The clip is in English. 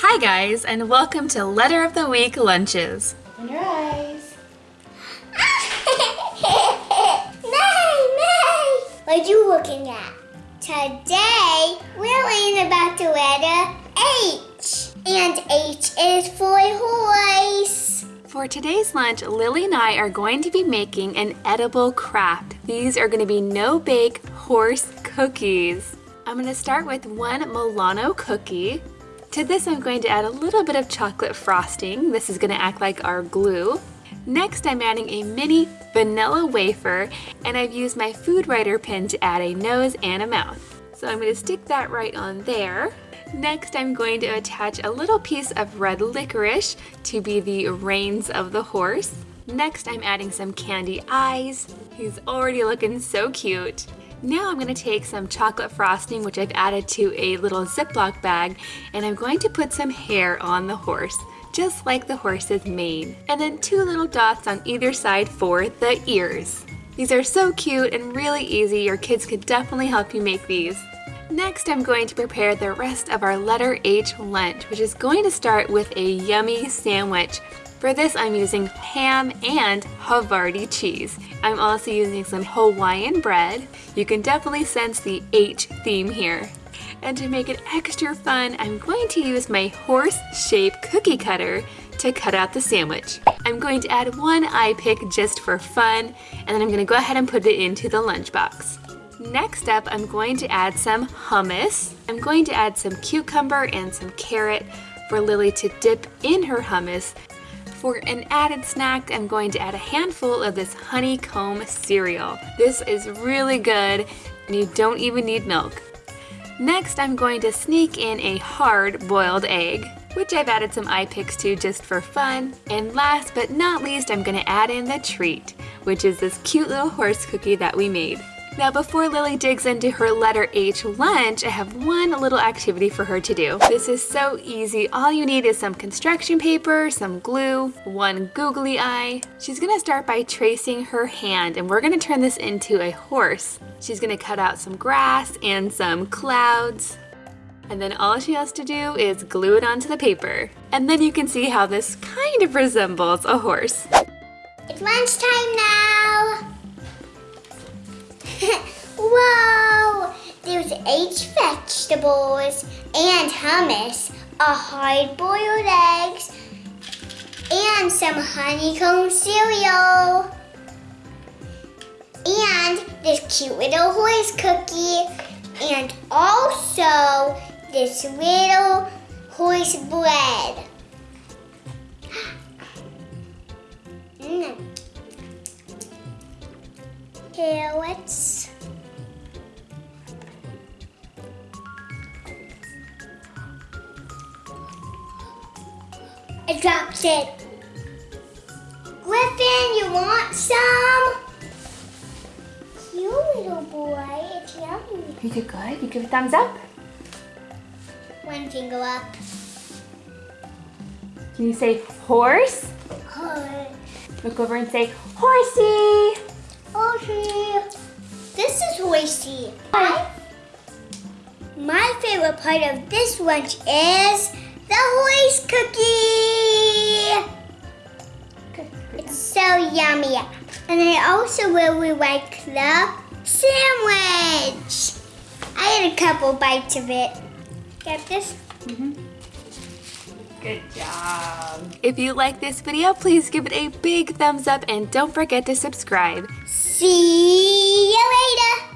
Hi guys, and welcome to Letter of the Week Lunches. Open your eyes. Nay, nay! What are you looking at? Today, we're learning about the letter H. And H is for horse. For today's lunch, Lily and I are going to be making an edible craft. These are going to be no-bake horse cookies. I'm going to start with one Milano cookie. To this, I'm going to add a little bit of chocolate frosting. This is going to act like our glue. Next, I'm adding a mini vanilla wafer, and I've used my food writer pin to add a nose and a mouth. So I'm going to stick that right on there. Next, I'm going to attach a little piece of red licorice to be the reins of the horse. Next, I'm adding some candy eyes. He's already looking so cute. Now I'm going to take some chocolate frosting, which I've added to a little Ziploc bag, and I'm going to put some hair on the horse, just like the horse's mane. And then two little dots on either side for the ears. These are so cute and really easy. Your kids could definitely help you make these. Next, I'm going to prepare the rest of our letter H lunch, which is going to start with a yummy sandwich. For this, I'm using ham and Havarti cheese. I'm also using some Hawaiian bread. You can definitely sense the H theme here. And to make it extra fun, I'm going to use my horse-shaped cookie cutter to cut out the sandwich. I'm going to add one eye pick just for fun, and then I'm going to go ahead and put it into the lunchbox. Next up, I'm going to add some hummus. I'm going to add some cucumber and some carrot for Lily to dip in her hummus. For an added snack, I'm going to add a handful of this honeycomb cereal. This is really good and you don't even need milk. Next, I'm going to sneak in a hard boiled egg, which I've added some eye picks to just for fun. And last but not least, I'm gonna add in the treat, which is this cute little horse cookie that we made. Now before Lily digs into her letter H lunch, I have one little activity for her to do. This is so easy. All you need is some construction paper, some glue, one googly eye. She's gonna start by tracing her hand and we're gonna turn this into a horse. She's gonna cut out some grass and some clouds. And then all she has to do is glue it onto the paper. And then you can see how this kind of resembles a horse. It's lunchtime now. Whoa! There's H vegetables and hummus, a hard-boiled eggs, and some honeycomb cereal. And this cute little horse cookie, and also this little horse bread. Mm. Carrots. I dropped it. Griffin, you want some? You little boy, it's yummy. You did good. You give a thumbs up. One finger up. Can you say horse? Horse. Look over and say horsey. Horsey. This is horsey. My, my favorite part of this lunch is the horse cookie. It's so yummy. And I also really like the sandwich. I had a couple bites of it. Get this? Mm-hmm. Good job. If you like this video, please give it a big thumbs up and don't forget to subscribe. See you later.